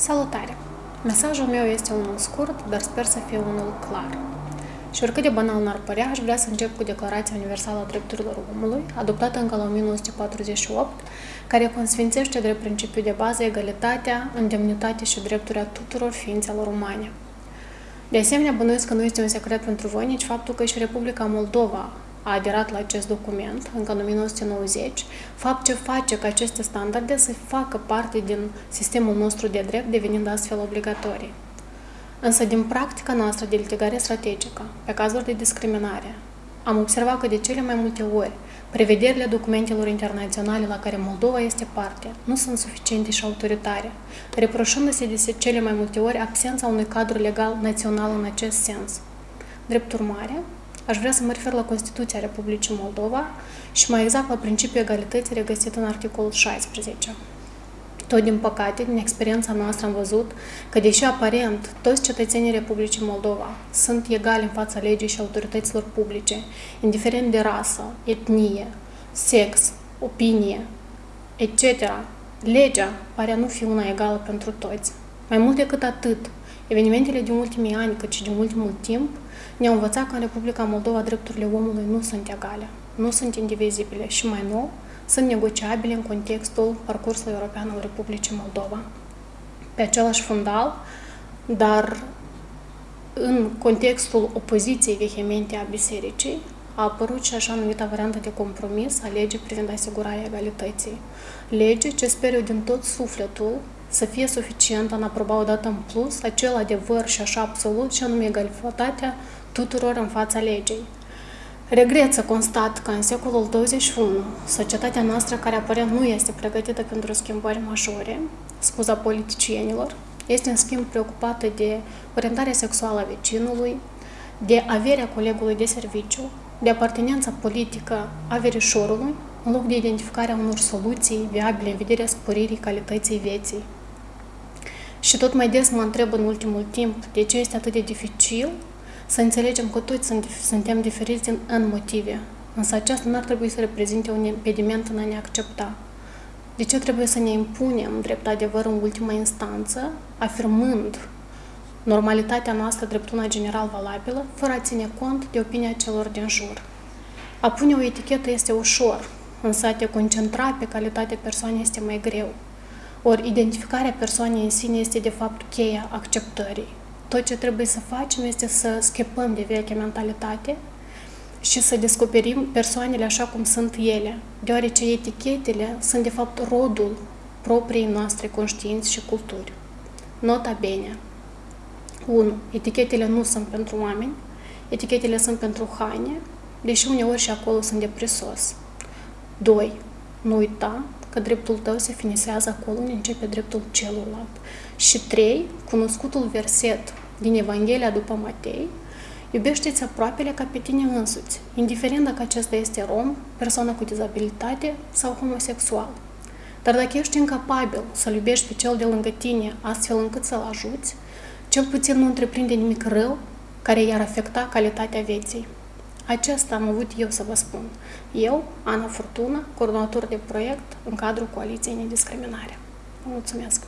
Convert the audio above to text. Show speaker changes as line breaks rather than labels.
Salutare! Mesajul meu este unul scurt, dar sper să fie unul clar. Și oricât de banal n-ar părea, aș vrea să încep cu Declarația Universală a Drepturilor Omului, adoptată încă la 1948, care consfințește drept principiu de bază egalitatea, indemnitate și drepturile tuturor ființelor umane. De asemenea, bănuiesc că nu este un secret pentru voi nici faptul că și Republica Moldova a aderat la acest document încă în 1990, fapt ce face ca aceste standarde să facă parte din sistemul nostru de drept, devenind astfel obligatorii. Însă, din practica noastră de litigare strategică, pe cazuri de discriminare, am observat că de cele mai multe ori, prevederile documentelor internaționale la care Moldova este parte nu sunt suficiente și autoritare, reproșându-se de cele mai multe ori absența unui cadru legal național în acest sens. Drept urmare, Aș vrea să mă refer la Constituția Republicii Moldova și mai exact la principiul egalității regăsit în articolul 16. Tot din păcate, din experiența noastră am văzut că, deși aparent toți cetățenii Republicii Moldova sunt egali în fața legii și autorităților publice, indiferent de rasă, etnie, sex, opinie, etc., legea pare a nu fi una egală pentru toți. Mai mult decât atât, evenimentele din ultimii ani, cât și din ultimul timp, ne-au învățat că în Republica Moldova drepturile omului nu sunt egale, nu sunt indivizibile și mai nou, sunt negociabile în contextul parcursului european al Republicii Moldova. Pe același fundal, dar în contextul opoziției vehemente a bisericii, a apărut și așa numită variantă de compromis a legii privind asigurarea egalității. Lege ce sper eu din tot sufletul să fie suficientă în a aproba odată în plus acel adevăr și așa absolut și anume egalitatea tuturor în fața legii. Regret să constat că în secolul 21, societatea noastră, care aparent nu este pregătită pentru schimbări majore, scuza politicienilor, este în schimb preocupată de orientarea sexuală a vecinului, de averea colegului de serviciu, de apartenența politică a verișorului, în loc de identificarea unor soluții viabile în vederea sporirii calității vieții. Și tot mai des mă întreb în ultimul timp de ce este atât de dificil să înțelegem că toți suntem diferiți în motive, însă aceasta nu ar trebui să reprezinte un impediment în a ne accepta. De ce trebuie să ne impunem drept adevăr în ultima instanță, afirmând normalitatea noastră drept una general valabilă, fără a ține cont de opinia celor din jur? A pune o etichetă este ușor, însă a te concentra pe calitatea persoanei este mai greu. Ori identificarea persoanei în sine este de fapt cheia acceptării. Tot ce trebuie să facem este să scăpăm de vechea mentalitate și să descoperim persoanele așa cum sunt ele, deoarece etichetele sunt de fapt rodul propriei noastre conștiinți și culturi. Nota bene. 1. Etichetele nu sunt pentru oameni, etichetele sunt pentru haine, deși uneori și acolo sunt de prisos. 2. Nu uita că dreptul tău se finisează acolo unde începe dreptul celuilalt. Și 3. Cunoscutul verset din Evanghelia după Matei, iubește-ți aproapele ca pe tine însuți, indiferent dacă acesta este rom, persoană cu dizabilitate sau homosexual. Dar dacă ești incapabil să-l iubești pe cel de lângă tine astfel încât să-l ajuți, cel puțin nu întreprinde nimic rău care i-ar afecta calitatea vieții. Aceasta am avut eu să vă spun. Eu, Ana Furtuna, coordonator de proiect în cadrul Coaliției Nediscriminare. Vă mulțumesc!